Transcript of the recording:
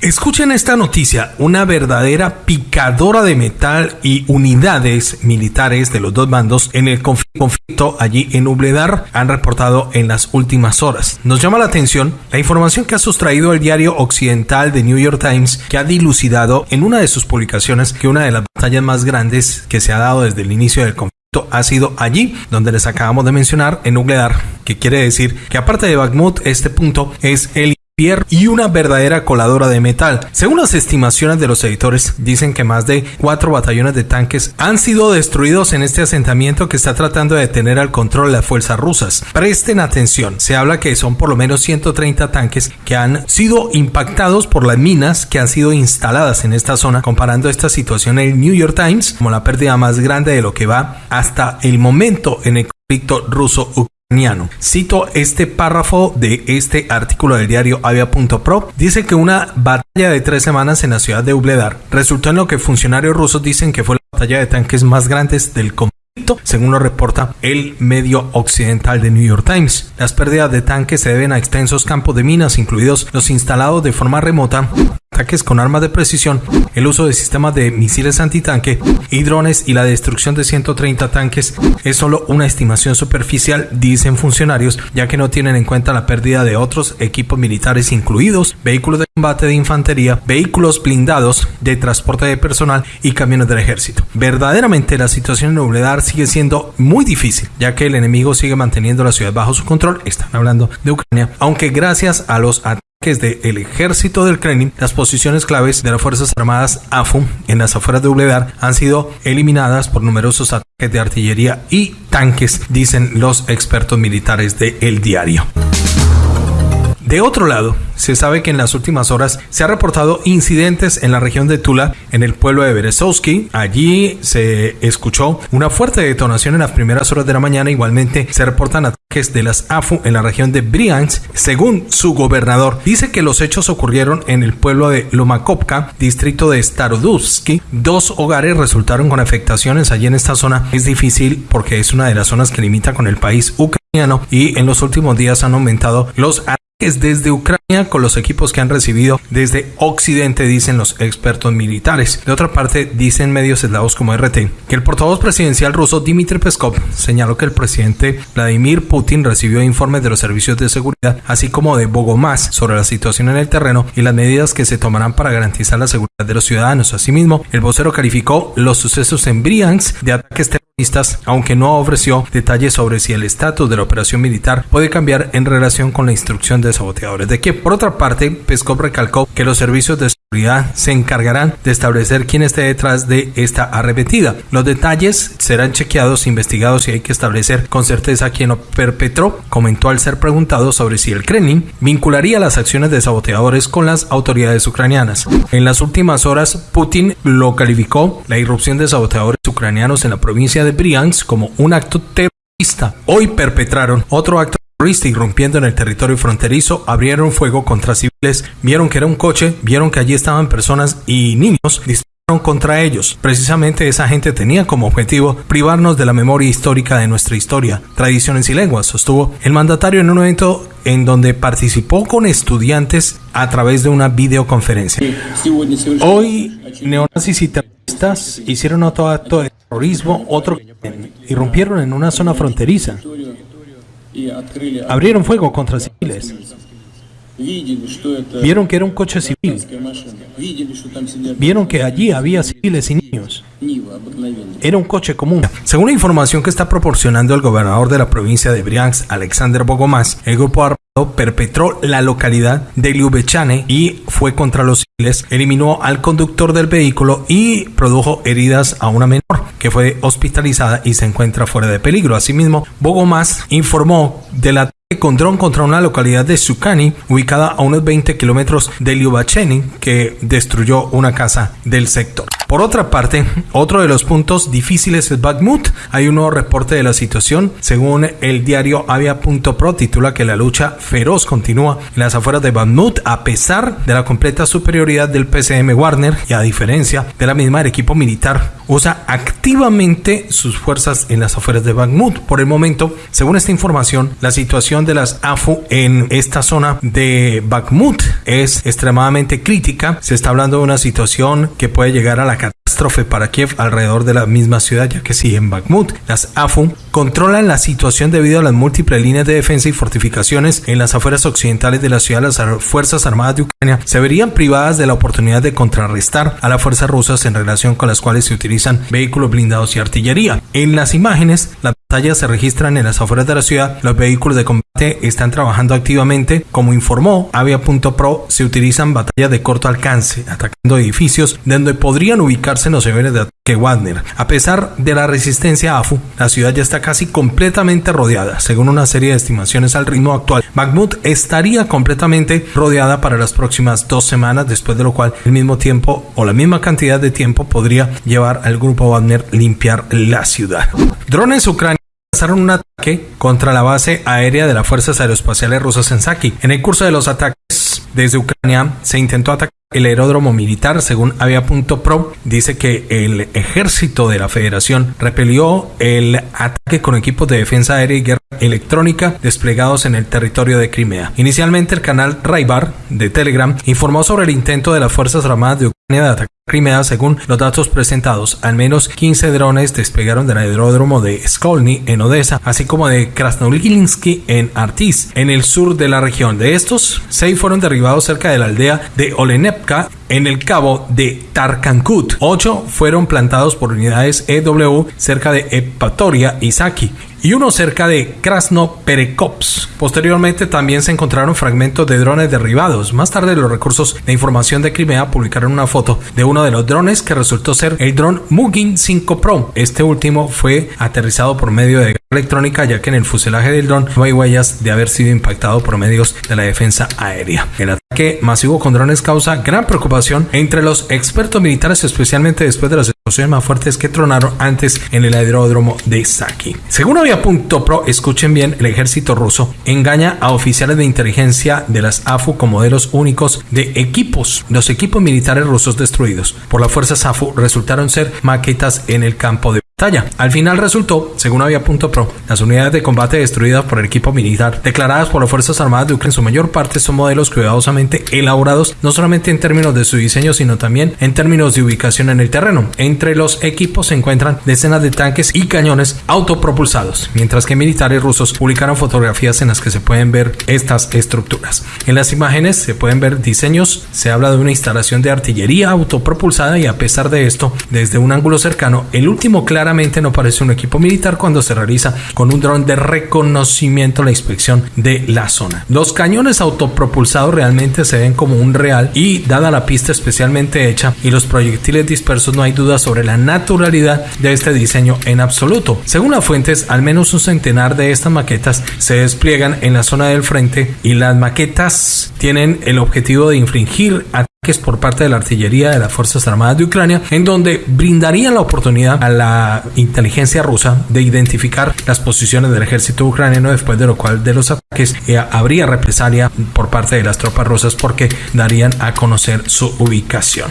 Escuchen esta noticia, una verdadera picadora de metal y unidades militares de los dos bandos en el conflicto allí en Ubledar han reportado en las últimas horas. Nos llama la atención la información que ha sustraído el diario occidental de New York Times que ha dilucidado en una de sus publicaciones que una de las batallas más grandes que se ha dado desde el inicio del conflicto ha sido allí donde les acabamos de mencionar en Ugledar, que quiere decir que aparte de Bakhmut, este punto es el y una verdadera coladora de metal. Según las estimaciones de los editores, dicen que más de cuatro batallones de tanques han sido destruidos en este asentamiento que está tratando de tener al control las fuerzas rusas. Presten atención, se habla que son por lo menos 130 tanques que han sido impactados por las minas que han sido instaladas en esta zona, comparando esta situación en el New York Times como la pérdida más grande de lo que va hasta el momento en el conflicto ruso-ucraniano. Cito este párrafo de este artículo del diario Avia.pro. Dice que una batalla de tres semanas en la ciudad de Ubledar resultó en lo que funcionarios rusos dicen que fue la batalla de tanques más grandes del conflicto, según lo reporta el medio occidental de New York Times. Las pérdidas de tanques se deben a extensos campos de minas, incluidos los instalados de forma remota ataques con armas de precisión, el uso de sistemas de misiles antitanque y drones y la destrucción de 130 tanques es solo una estimación superficial, dicen funcionarios, ya que no tienen en cuenta la pérdida de otros equipos militares incluidos vehículos de combate de infantería, vehículos blindados de transporte de personal y camiones del ejército. Verdaderamente la situación en Nubledar sigue siendo muy difícil, ya que el enemigo sigue manteniendo la ciudad bajo su control, están hablando de Ucrania, aunque gracias a los ataques del ejército del Kremlin, las posiciones claves de las Fuerzas Armadas AFU en las afueras de Ubledar han sido eliminadas por numerosos ataques de artillería y tanques, dicen los expertos militares de El Diario. De otro lado, se sabe que en las últimas horas se ha reportado incidentes en la región de Tula, en el pueblo de Berezovsky. Allí se escuchó una fuerte detonación en las primeras horas de la mañana. Igualmente se reportan ataques de las AFU en la región de Bryansk. Según su gobernador, dice que los hechos ocurrieron en el pueblo de Lomakovka, distrito de Starodubsky. Dos hogares resultaron con afectaciones allí en esta zona. Es difícil porque es una de las zonas que limita con el país ucraniano y en los últimos días han aumentado los es desde Ucrania con los equipos que han recibido desde Occidente, dicen los expertos militares. De otra parte, dicen medios eslavos como RT que el portavoz presidencial ruso Dmitry Peskov señaló que el presidente Vladimir Putin recibió informes de los servicios de seguridad, así como de Bogomás sobre la situación en el terreno y las medidas que se tomarán para garantizar la seguridad de los ciudadanos. Asimismo, el vocero calificó los sucesos en Bryansk de ataques terroristas aunque no ofreció detalles sobre si el estatus de la operación militar puede cambiar en relación con la instrucción de saboteadores de que Por otra parte, Peskov recalcó que los servicios de seguridad se encargarán de establecer quién esté detrás de esta arremetida. Los detalles serán chequeados, investigados y hay que establecer con certeza quién lo perpetró, comentó al ser preguntado sobre si el Kremlin vincularía las acciones de saboteadores con las autoridades ucranianas. En las últimas horas, Putin lo calificó la irrupción de saboteadores ucranianos en la provincia de Bryansk como un acto terrorista. Hoy perpetraron otro acto terrorista irrumpiendo en el territorio fronterizo, abrieron fuego contra civiles, vieron que era un coche, vieron que allí estaban personas y niños, dispararon contra ellos. Precisamente esa gente tenía como objetivo privarnos de la memoria histórica de nuestra historia, tradiciones y lenguas, sostuvo el mandatario en un evento en donde participó con estudiantes a través de una videoconferencia. Hoy, neonazis y terroristas hicieron otro acto de terrorismo, otro irrumpieron en una zona fronteriza. Abrieron fuego contra civiles. Vieron que era un coche civil. Vieron que allí había civiles y niños. Era un coche común. Según la información que está proporcionando el gobernador de la provincia de Briansk, Alexander Bogomás, el grupo armado perpetró la localidad de Liubechane y fue contra los civiles, eliminó al conductor del vehículo y produjo heridas a una menor que fue hospitalizada y se encuentra fuera de peligro. Asimismo, Bogomás informó de la con dron contra una localidad de Sukani, ubicada a unos 20 kilómetros de Lyubacheny, que destruyó una casa del sector. Por otra parte, otro de los puntos difíciles es Bakhmut. Hay un nuevo reporte de la situación. Según el diario Avia.pro, titula que la lucha feroz continúa en las afueras de Bakhmut a pesar de la completa superioridad del PCM Warner y a diferencia de la misma el equipo militar usa activamente sus fuerzas en las afueras de Bakhmut. Por el momento, según esta información, la situación de las AFU en esta zona de Bakhmut es extremadamente crítica. Se está hablando de una situación que puede llegar a la catástrofe para Kiev alrededor de la misma ciudad, ya que si en Bakhmut. Las AFU controlan la situación debido a las múltiples líneas de defensa y fortificaciones en las afueras occidentales de la ciudad, las Fuerzas Armadas de Ucrania se verían privadas de la oportunidad de contrarrestar a las fuerzas rusas en relación con las cuales se utilizan vehículos blindados y artillería. En las imágenes, las batallas se registran en las afueras de la ciudad, los vehículos de combate están trabajando activamente, como informó Avia.pro, se utilizan batallas de corto alcance, atacando edificios donde podrían ubicarse los aviones de ataque Wagner. A pesar de la resistencia AFU, la ciudad ya está casi completamente rodeada, según una serie de estimaciones al ritmo actual. Bakhmut estaría completamente rodeada para las próximas dos semanas, después de lo cual el mismo tiempo o la misma cantidad de tiempo podría llevar al grupo Wagner limpiar la ciudad. Drones ucranianos lanzaron un ataque contra la base aérea de las fuerzas aeroespaciales rusas en Saki. En el curso de los ataques desde Ucrania se intentó atacar el aeródromo militar, según Avia.pro, dice que el ejército de la federación repelió el ataque con equipos de defensa aérea y guerra electrónica desplegados en el territorio de Crimea. Inicialmente el canal Raibar de Telegram informó sobre el intento de las Fuerzas Armadas de Crimea, según los datos presentados, al menos 15 drones despegaron del aeródromo de Skolny en Odessa, así como de Krasnolinsky en Artis, en el sur de la región. De estos, 6 fueron derribados cerca de la aldea de Olenepka, en el cabo de Tarkankut. 8 fueron plantados por unidades EW cerca de Epatoria y Saki y uno cerca de Krasno Perekops. Posteriormente también se encontraron fragmentos de drones derribados. Más tarde los recursos de información de Crimea publicaron una foto de uno de los drones que resultó ser el dron Mugin 5 Pro. Este último fue aterrizado por medio de electrónica ya que en el fuselaje del dron no hay huellas de haber sido impactado por medios de la defensa aérea. El ataque masivo con drones causa gran preocupación entre los expertos militares especialmente después de las explosiones más fuertes que tronaron antes en el aeródromo de Saki. Según Avia.pro, escuchen bien, el ejército ruso engaña a oficiales de inteligencia de las AFU con modelos únicos de equipos. Los equipos militares rusos destruidos por las fuerzas AFU resultaron ser maquetas en el campo de al final resultó, según Avia.pro, las unidades de combate destruidas por el equipo militar, declaradas por las Fuerzas Armadas de Ucrania, en su mayor parte son modelos cuidadosamente elaborados, no solamente en términos de su diseño, sino también en términos de ubicación en el terreno. Entre los equipos se encuentran decenas de tanques y cañones autopropulsados, mientras que militares rusos publicaron fotografías en las que se pueden ver estas estructuras. En las imágenes se pueden ver diseños, se habla de una instalación de artillería autopropulsada y a pesar de esto, desde un ángulo cercano, el último claro no parece un equipo militar cuando se realiza con un dron de reconocimiento la inspección de la zona. Los cañones autopropulsados realmente se ven como un real y dada la pista especialmente hecha y los proyectiles dispersos no hay duda sobre la naturalidad de este diseño en absoluto. Según las fuentes, al menos un centenar de estas maquetas se despliegan en la zona del frente y las maquetas tienen el objetivo de infringir ataques por parte de la artillería de las Fuerzas Armadas de Ucrania, en donde brindarían la oportunidad a la inteligencia rusa de identificar las posiciones del ejército ucraniano, después de lo cual de los ataques eh, habría represalia por parte de las tropas rusas porque darían a conocer su ubicación.